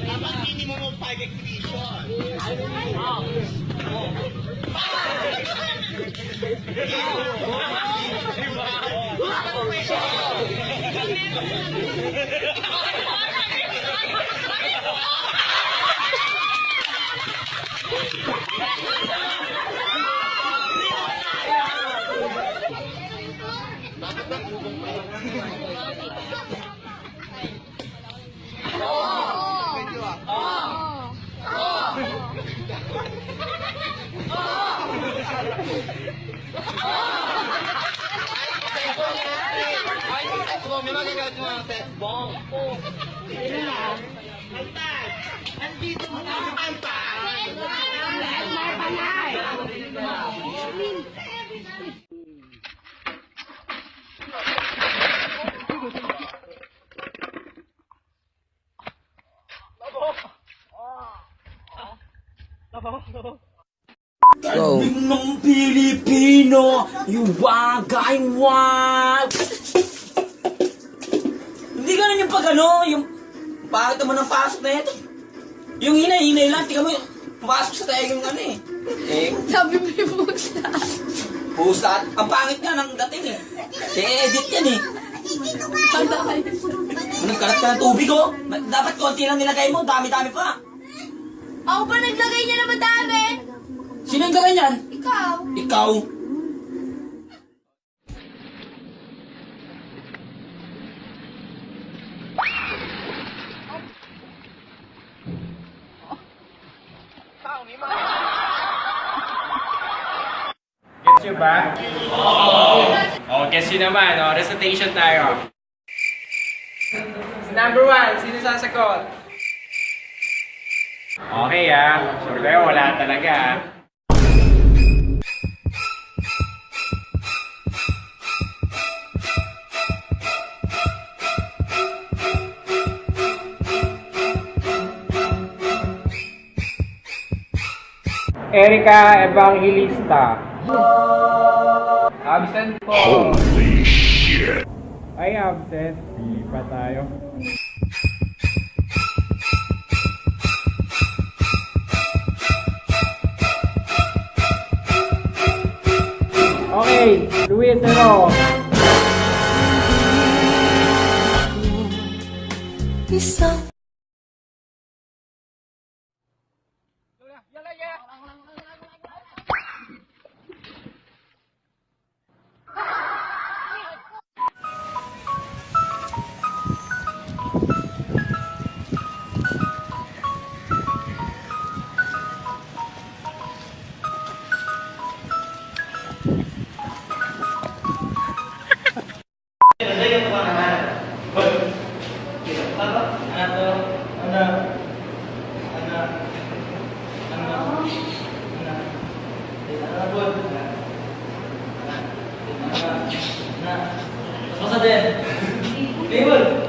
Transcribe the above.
Dapat minimum of 5 exhibition. Oh. Oh. Oh. Oh. Ay, sex bomb. May magagawa mo ng sex bomb. Antay! Andito mo na ang antay! Dahil na panay! Labo! Labo! Labo! Go. ng Pilipino, iwagay wag. Hindi ganun yung pag ano, yung bakit naman ang pasok na ito. Yung hinay-hinay lang, tingnan mo yung pumasok sa tayo yung ano eh. Eh, Sabi mo yung pusa. pusa. Ang pangit nga ng dating eh. I-edit yan eh. Tanda kayo. Nagkalat ka ng tubig oh. Dapat konti lang nilagay mo, dami-dami pa. Ako pa naglagay niya na madami. Sino yung gawin yan? Ikaw. Ikaw. Gets nyo ba? Oo. gets nyo naman, oh. Recitation tayo. Number one, sino sasagot? Okay ah. Sure kayo, wala talaga ah. Erika Evangelista. Absent po. Holy shit. Ay, absent. Di pa tayo. Okay, Luis 爷来爷。Nah, nah, masa deh. Timbul.